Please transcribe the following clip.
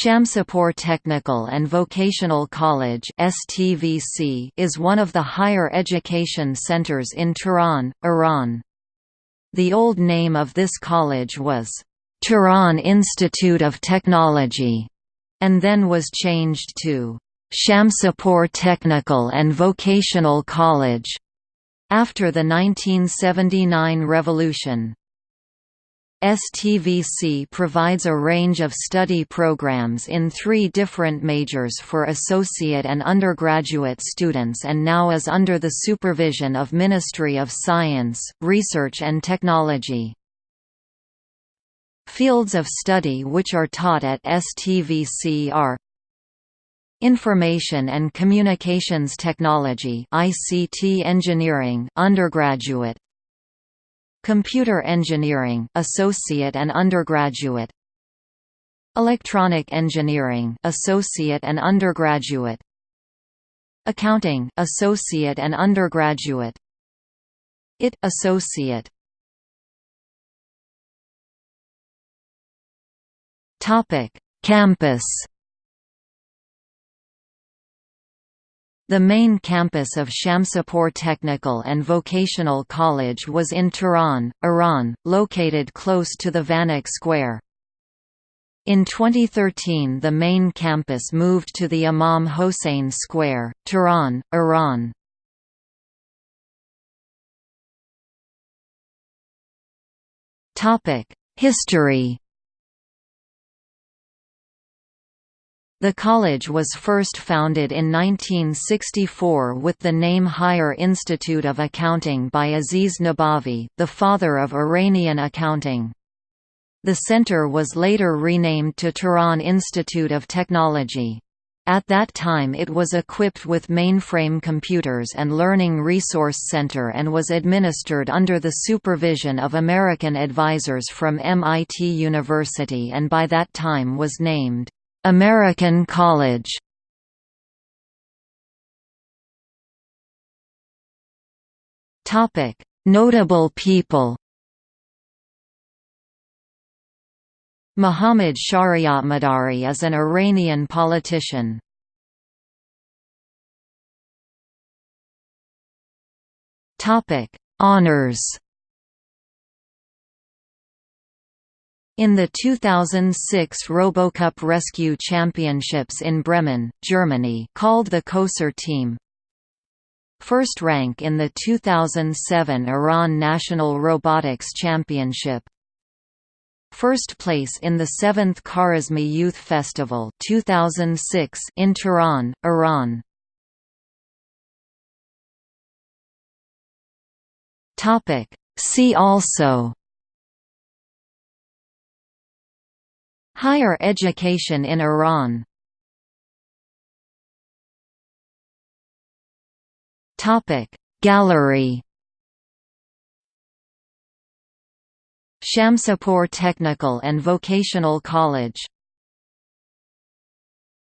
Shamsipur Technical and Vocational College is one of the higher education centers in Tehran, Iran. The old name of this college was Tehran Institute of Technology and then was changed to Shamsipur Technical and Vocational College after the 1979 revolution. STVC provides a range of study programs in three different majors for associate and undergraduate students and now is under the supervision of Ministry of Science, Research and Technology. Fields of study which are taught at STVC are Information and Communications Technology ICT Engineering undergraduate Computer Engineering associate and undergraduate. Electronic Engineering associate and undergraduate. Accounting associate and undergraduate. IT associate. Topic. Campus The main campus of Shamsipur Technical and Vocational College was in Tehran, Iran, located close to the Vanak Square. In 2013 the main campus moved to the Imam Hossein Square, Tehran, Iran. History The college was first founded in 1964 with the name Higher Institute of Accounting by Aziz Nabavi, the father of Iranian accounting. The center was later renamed to Tehran Institute of Technology. At that time it was equipped with mainframe computers and Learning Resource Center and was administered under the supervision of American advisors from MIT University and by that time was named American College Notable people. Muhammad Shariatmadari is an Iranian politician. Topic: Honors. In the 2006 RoboCup Rescue Championships in Bremen, Germany called the Kosser team. First rank in the 2007 Iran National Robotics Championship. First place in the 7th Khwarizmi Youth Festival 2006 in Tehran, Iran. See also Higher education in Iran. Gallery. Shamsipur Technical and Vocational College